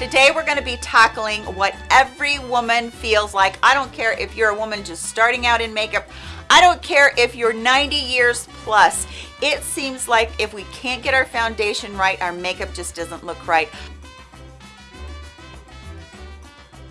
Today we're going to be tackling what every woman feels like. I don't care if you're a woman just starting out in makeup. I don't care if you're 90 years plus. It seems like if we can't get our foundation right, our makeup just doesn't look right.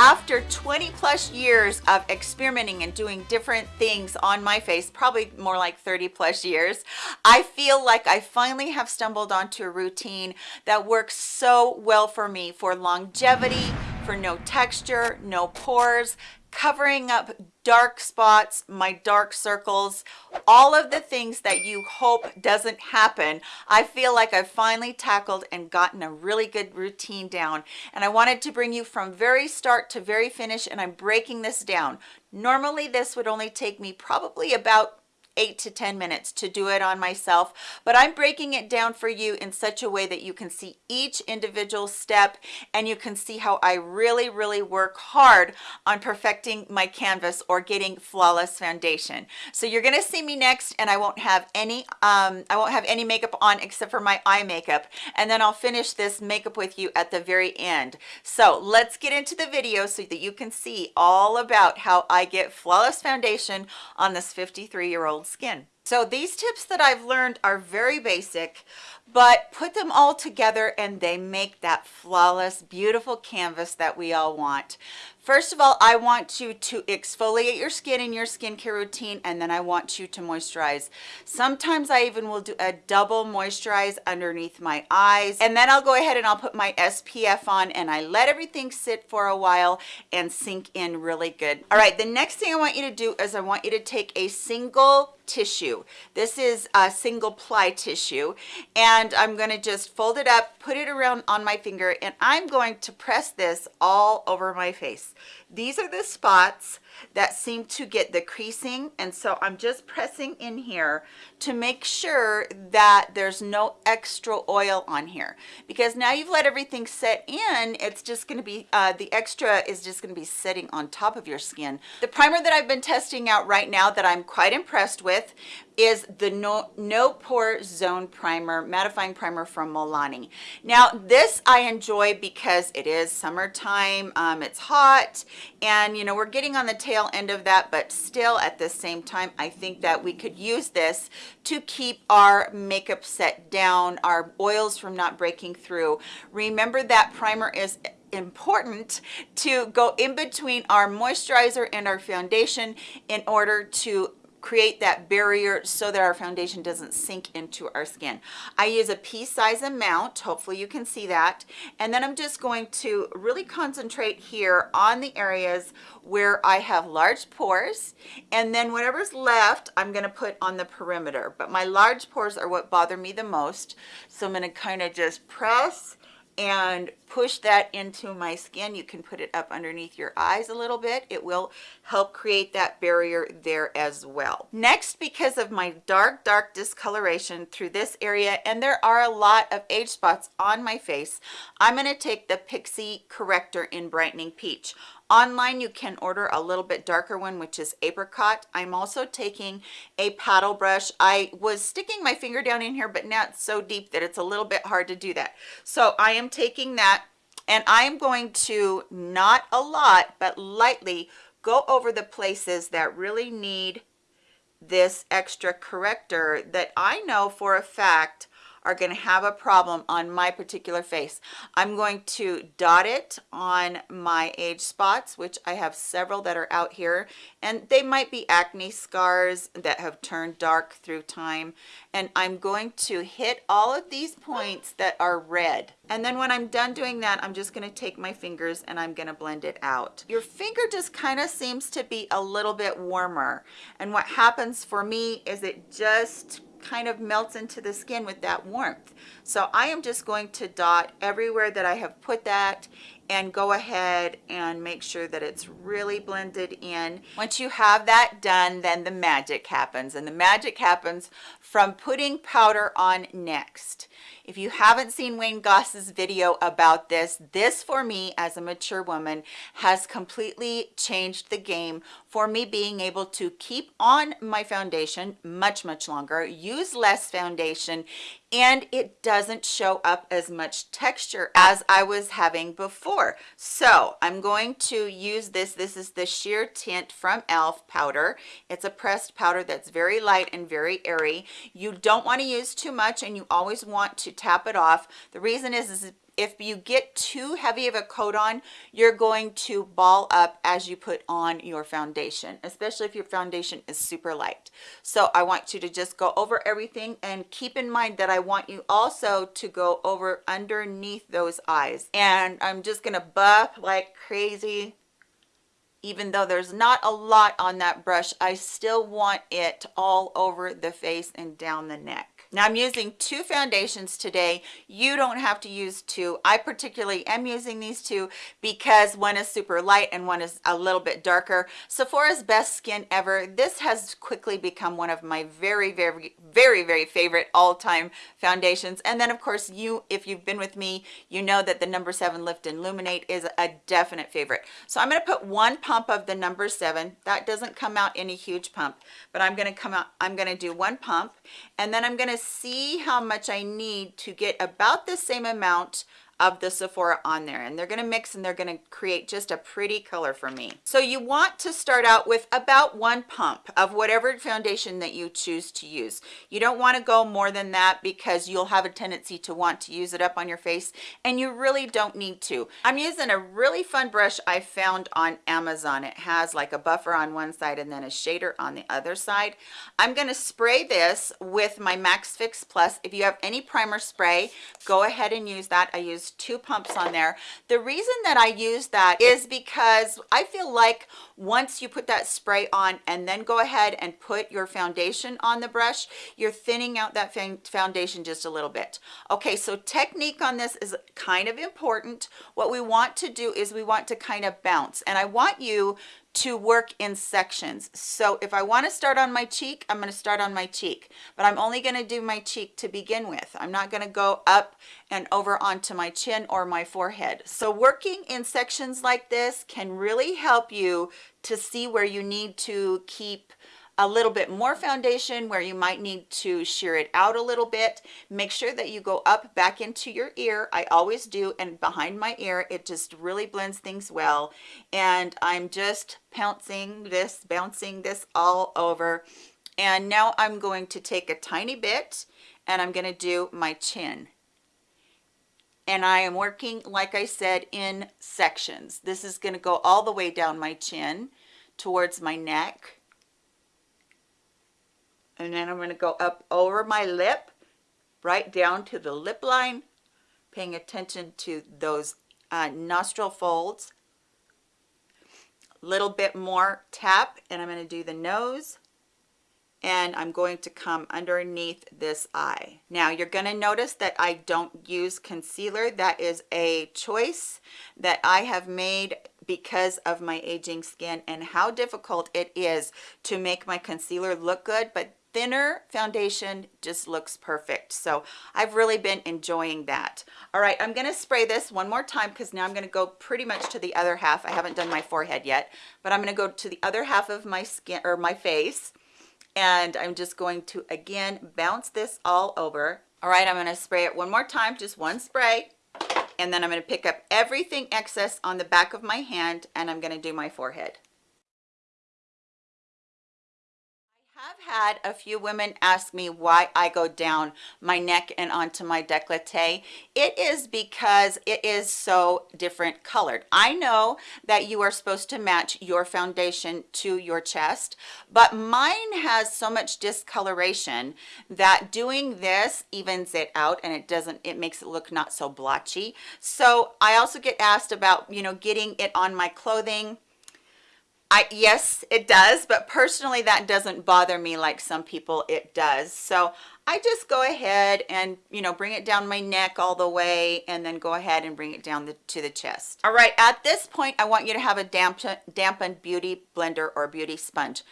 After 20 plus years of experimenting and doing different things on my face probably more like 30 plus years i feel like i finally have stumbled onto a routine that works so well for me for longevity for no texture no pores covering up dark spots my dark circles all of the things that you hope doesn't happen i feel like i've finally tackled and gotten a really good routine down. And i wanted to bring you from very start to very finish and i'm breaking this down. Normally this would only take me probably about eight to 10 minutes to do it on myself, but I'm breaking it down for you in such a way that you can see each individual step and you can see how I really, really work hard on perfecting my canvas or getting flawless foundation. So you're gonna see me next and I won't have any, um, I won't have any makeup on except for my eye makeup. And then I'll finish this makeup with you at the very end. So let's get into the video so that you can see all about how I get flawless foundation on this 53 year old skin. So these tips that I've learned are very basic, but put them all together and they make that flawless, beautiful canvas that we all want. First of all, I want you to exfoliate your skin in your skincare routine, and then I want you to moisturize. Sometimes I even will do a double moisturize underneath my eyes, and then I'll go ahead and I'll put my SPF on and I let everything sit for a while and sink in really good. All right, the next thing I want you to do is I want you to take a single tissue. This is a single ply tissue and I'm going to just fold it up, put it around on my finger and I'm going to press this all over my face. These are the spots that seem to get the creasing and so I'm just pressing in here to make sure that there's no extra oil on here. Because now you've let everything set in it's just going to be uh, the extra is just going to be sitting on top of your skin. The primer that I've been testing out right now that I'm quite impressed with is the no no pore zone primer mattifying primer from Milani. Now this I enjoy because it is summertime um, it's hot and you know we're getting on the tail end of that but still at the same time I think that we could use this to keep our makeup set down our oils from not breaking through. Remember that primer is important to go in between our moisturizer and our foundation in order to create that barrier so that our foundation doesn't sink into our skin. I use a pea size amount, hopefully you can see that. And then I'm just going to really concentrate here on the areas where I have large pores. And then whatever's left, I'm gonna put on the perimeter. But my large pores are what bother me the most. So I'm gonna kind of just press and push that into my skin. You can put it up underneath your eyes a little bit. It will help create that barrier there as well. Next because of my dark dark discoloration through this area and there are a lot of age spots on my face i'm going to take the pixi corrector in brightening peach online you can order a little bit darker one which is apricot. I'm also taking a paddle brush. I was sticking my finger down in here but now it's so deep that it's a little bit hard to do that. So i am taking that and I'm going to not a lot but lightly go over the places that really need this extra corrector that I know for a fact are going to have a problem on my particular face. I'm going to dot it on my age spots, which I have several that are out here, and they might be acne scars that have turned dark through time. And I'm going to hit all of these points that are red. And then when I'm done doing that, I'm just going to take my fingers and I'm going to blend it out. Your finger just kind of seems to be a little bit warmer. And what happens for me is it just kind of melts into the skin with that warmth. So I am just going to dot everywhere that I have put that and go ahead and make sure that it's really blended in. Once you have that done, then the magic happens. And the magic happens from putting powder on next. If you haven't seen Wayne Goss's video about this, this for me as a mature woman has completely changed the game for me being able to keep on my foundation much, much longer, use less foundation, and it doesn't show up as much texture as I was having before. So I'm going to use this. This is the Sheer Tint from e.l.f. powder. It's a pressed powder that's very light and very airy. You don't want to use too much and you always want to tap it off. The reason is, is if you get too heavy of a coat on, you're going to ball up as you put on your foundation, especially if your foundation is super light. So I want you to just go over everything and keep in mind that I want you also to go over underneath those eyes. And I'm just gonna buff like crazy even though there's not a lot on that brush, I still want it all over the face and down the neck. Now I'm using two foundations today. You don't have to use two. I particularly am using these two because one is super light and one is a little bit darker. Sephora's Best Skin Ever. This has quickly become one of my very, very, very, very favorite all-time foundations. And then of course you, if you've been with me, you know that the number seven Lift and Luminate is a definite favorite. So I'm gonna put one pump of the number seven. That doesn't come out in a huge pump, but I'm gonna come out, I'm gonna do one pump and then I'm gonna see how much I need to get about the same amount of the Sephora on there and they're going to mix and they're going to create just a pretty color for me. So you want to start out with about one pump of whatever foundation that you choose to use. You don't want to go more than that because you'll have a tendency to want to use it up on your face and you really don't need to. I'm using a really fun brush I found on Amazon. It has like a buffer on one side and then a shader on the other side. I'm going to spray this with my MAC Fix Plus. If you have any primer spray, go ahead and use that. I use two pumps on there. The reason that i use that is because i feel like once you put that spray on and then go ahead and put your foundation on the brush you're thinning out that foundation just a little bit. Okay so technique on this is kind of important. What we want to do is we want to kind of bounce. And i want you to work in sections. So if I want to start on my cheek, I'm going to start on my cheek, but I'm only going to do my cheek to begin with. I'm not going to go up and over onto my chin or my forehead. So working in sections like this can really help you to see where you need to keep a little bit more foundation where you might need to sheer it out a little bit. Make sure that you go up back into your ear. I always do and behind my ear it just really blends things well. And i'm just pouncing this bouncing this all over. And now i'm going to take a tiny bit and i'm going to do my chin. And I am working like I said in sections. This is going to go all the way down my chin towards my neck and then I'm going to go up over my lip right down to the lip line paying attention to those uh, nostril folds little bit more tap and I'm going to do the nose and I'm going to come underneath this eye. Now you're going to notice that I don't use concealer. That is a choice that I have made because of my aging skin and how difficult it is to make my concealer look good. But thinner foundation just looks perfect. So i've really been enjoying that. All right i'm going to spray this one more time because now i'm going to go pretty much to the other half. I haven't done my forehead yet but i'm going to go to the other half of my skin or my face and i'm just going to again bounce this all over. All right i'm going to spray it one more time just one spray and then i'm going to pick up everything excess on the back of my hand and i'm going to do my forehead had a few women ask me why I go down my neck and onto my décolleté. It is because it is so different colored. I know that you are supposed to match your foundation to your chest, but mine has so much discoloration that doing this evens it out and it doesn't, it makes it look not so blotchy. So I also get asked about, you know, getting it on my clothing I yes it does but personally that doesn't bother me like some people it does. So I just go ahead and you know bring it down my neck all the way and then go ahead and bring it down the, to the chest. All right at this point I want you to have a damp dampened beauty blender or beauty sponge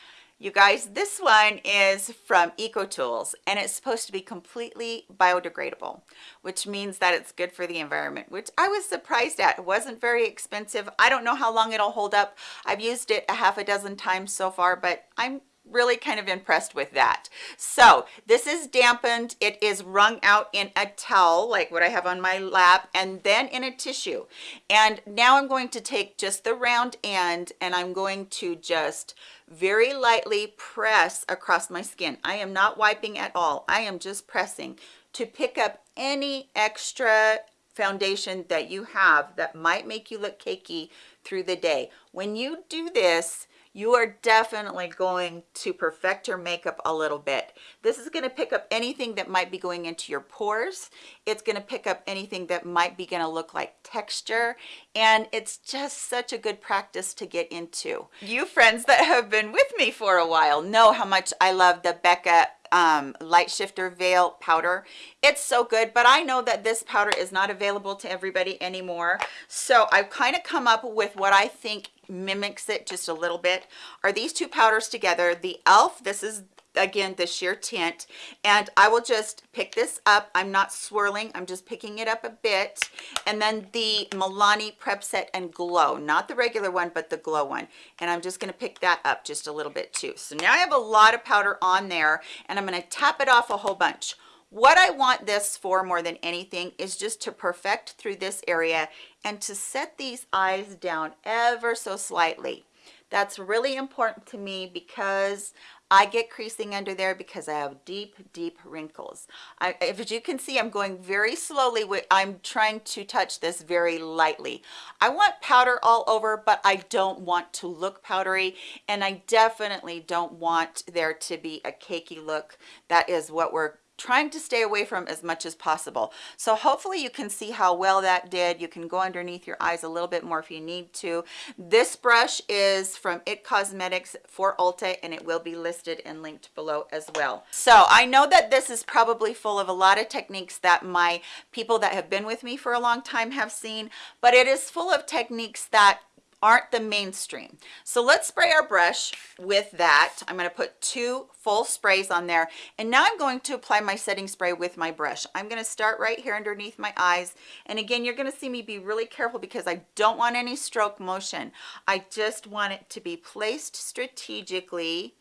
you guys, this one is from EcoTools and it's supposed to be completely biodegradable, which means that it's good for the environment, which I was surprised at. It wasn't very expensive. I don't know how long it'll hold up. I've used it a half a dozen times so far, but I'm really kind of impressed with that. So this is dampened it is wrung out in a towel like what i have on my lap and then in a tissue. And now i'm going to take just the round end and i'm going to just very lightly press across my skin. I am not wiping at all. I am just pressing to pick up any extra foundation that you have that might make you look cakey through the day. When you do this you are definitely going to perfect your makeup a little bit. This is going to pick up anything that might be going into your pores. It's going to pick up anything that might be going to look like texture. And it's just such a good practice to get into. You friends that have been with me for a while know how much I love the Becca um, light shifter veil powder. It's so good but i know that this powder is not available to everybody anymore. So i've kind of come up with what i think mimics it just a little bit. Are these two powders together? The elf this is again the sheer tint. And i will just pick this up. I'm not swirling. I'm just picking it up a bit. And then the milani prep set and glow. Not the regular one but the glow one. And i'm just going to pick that up just a little bit too. So now i have a lot of powder on there and i'm going to tap it off a whole bunch. What I want this for more than anything is just to perfect through this area and to set these eyes down ever so slightly. That's really important to me because I get creasing under there because I have deep, deep wrinkles. I, as you can see, I'm going very slowly. With, I'm trying to touch this very lightly. I want powder all over, but I don't want to look powdery. And I definitely don't want there to be a cakey look. That is what we're trying to stay away from as much as possible. So hopefully you can see how well that did. You can go underneath your eyes a little bit more if you need to. This brush is from it cosmetics for ulta and it will be listed and linked below as well. So i know that this is probably full of a lot of techniques that my people that have been with me for a long time have seen but it is full of techniques that aren't the mainstream. So let's spray our brush with that. I'm going to put two full sprays on there. And now I'm going to apply my setting spray with my brush. I'm going to start right here underneath my eyes. And again, you're going to see me be really careful because I don't want any stroke motion. I just want it to be placed strategically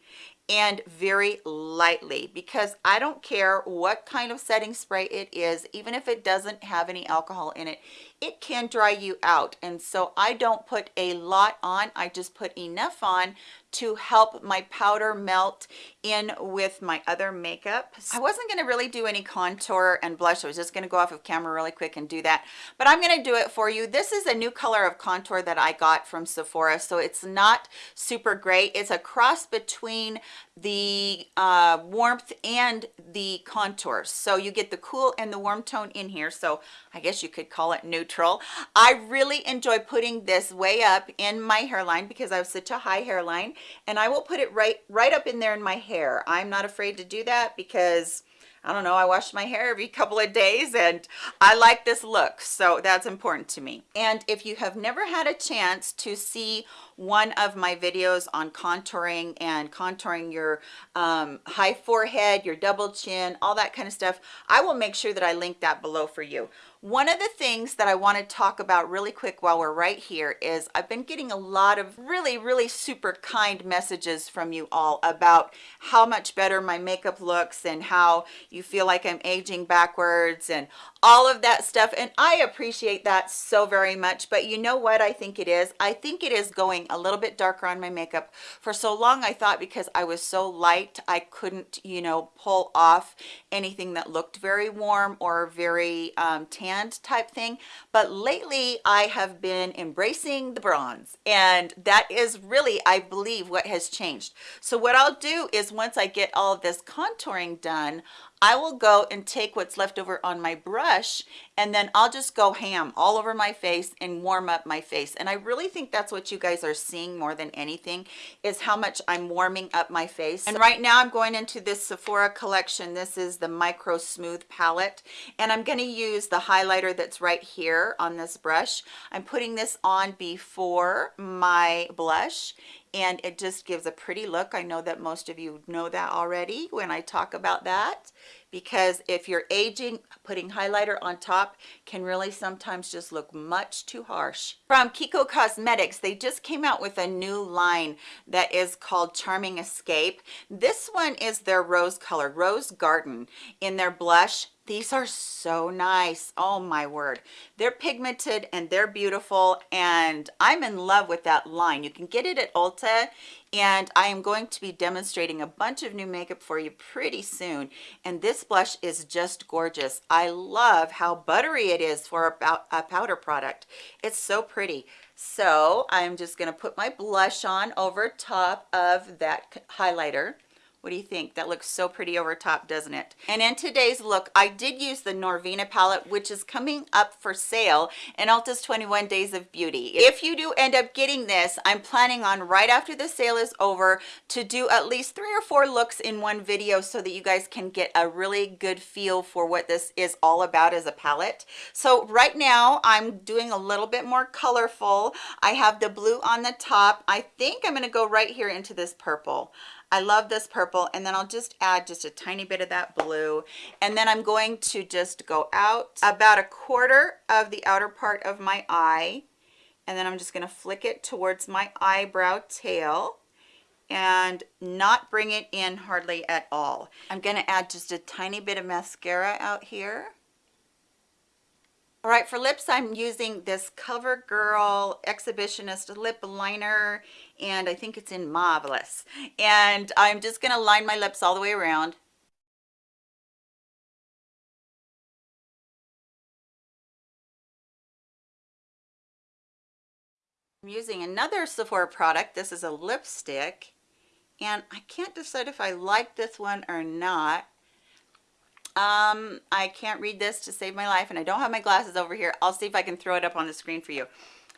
and very lightly because I don't care what kind of setting spray it is even if it doesn't have any alcohol in it it can dry you out. And so I don't put a lot on. I just put enough on to help my powder melt in with my other makeup. I wasn't going to really do any contour and blush I was just going to go off of camera really quick and do that but I'm going to do it for you. This is a new color of contour that I got from Sephora so it's not super great. It's a cross between the uh, warmth and the contours so you get the cool and the warm tone in here so I guess you could call it neutral. I really enjoy putting this way up in my hairline because I have such a high hairline and I will put it right right up in there in my hair. I'm not afraid to do that because I don't know, I wash my hair every couple of days and I like this look. So that's important to me. And if you have never had a chance to see one of my videos on contouring and contouring your um, high forehead, your double chin, all that kind of stuff, I will make sure that I link that below for you. One of the things that I want to talk about really quick while we're right here is I've been getting a lot of really, really super kind messages from you all about how much better my makeup looks and how you feel like I'm aging backwards and all of that stuff. And I appreciate that so very much. But you know what I think it is? I think it is going a little bit darker on my makeup. For so long, I thought because I was so light, I couldn't, you know, pull off anything that looked very warm or very um, tanned type thing but lately I have been embracing the bronze and that is really I believe what has changed so what I'll do is once I get all this contouring done I will go and take what's left over on my brush and then I'll just go ham all over my face and warm up my face. And I really think that's what you guys are seeing more than anything is how much I'm warming up my face. And right now I'm going into this Sephora collection. This is the Micro Smooth palette. And I'm gonna use the highlighter that's right here on this brush. I'm putting this on before my blush and it just gives a pretty look. I know that most of you know that already when I talk about that because if you're aging, putting highlighter on top can really sometimes just look much too harsh. From Kiko Cosmetics, they just came out with a new line that is called Charming Escape. This one is their rose color, Rose Garden, in their blush these are so nice. Oh my word. They're pigmented and they're beautiful and I'm in love with that line. You can get it at Ulta and I am going to be demonstrating a bunch of new makeup for you pretty soon. And this blush is just gorgeous. I love how buttery it is for a, powder product. It's so pretty. So I'm just going to put my blush on over top of that highlighter what do you think? That looks so pretty over top, doesn't it? And in today's look, I did use the Norvina palette, which is coming up for sale in Ulta's 21 Days of Beauty. If you do end up getting this, I'm planning on right after the sale is over to do at least three or four looks in one video so that you guys can get a really good feel for what this is all about as a palette. So right now, I'm doing a little bit more colorful. I have the blue on the top. I think I'm gonna go right here into this purple. I love this purple and then I'll just add just a tiny bit of that blue. And then I'm going to just go out about a quarter of the outer part of my eye and then I'm just going to flick it towards my eyebrow tail and not bring it in hardly at all. I'm going to add just a tiny bit of mascara out here. All right, for lips, I'm using this CoverGirl Exhibitionist lip liner, and I think it's in Marvelous. And I'm just gonna line my lips all the way around. I'm using another Sephora product. This is a lipstick, and I can't decide if I like this one or not um, I can't read this to save my life and I don't have my glasses over here. I'll see if I can throw it up on the screen for you.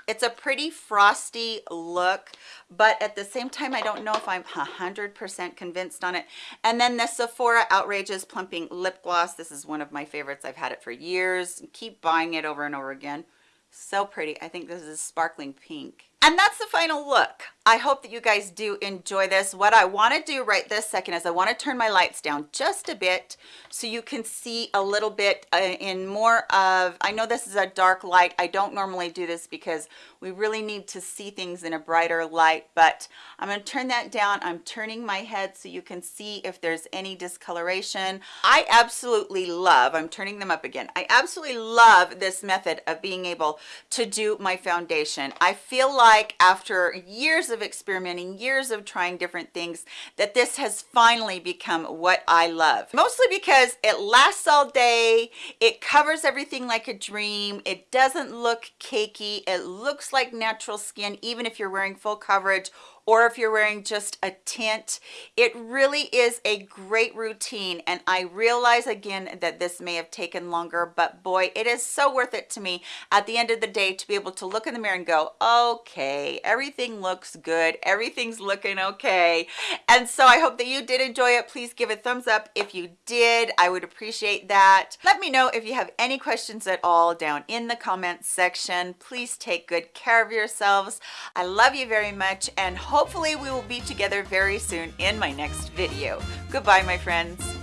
It's a pretty frosty look, but at the same time, I don't know if I'm 100% convinced on it. And then the Sephora Outrageous Plumping Lip Gloss. This is one of my favorites. I've had it for years. Keep buying it over and over again. So pretty. I think this is sparkling pink. And that's the final look. I hope that you guys do enjoy this. What I want to do right this second is I want to turn my lights down just a bit so you can see a little bit uh, in more of, I know this is a dark light. I don't normally do this because we really need to see things in a brighter light, but I'm going to turn that down. I'm turning my head so you can see if there's any discoloration. I absolutely love, I'm turning them up again. I absolutely love this method of being able to do my foundation. I feel like after years of experimenting, years of trying different things, that this has finally become what I love. Mostly because it lasts all day, it covers everything like a dream, it doesn't look cakey, it looks like natural skin even if you're wearing full coverage or if you're wearing just a tint it really is a great routine. And i realize again that this may have taken longer but boy it is so worth it to me at the end of the day to be able to look in the mirror and go okay everything looks good. Everything's looking okay. And so i hope that you did enjoy it. Please give a thumbs up if you did. I would appreciate that. Let me know if you have any questions at all down in the comments section. Please take good care of yourselves. I love you very much and hope hopefully we will be together very soon in my next video. Goodbye, my friends.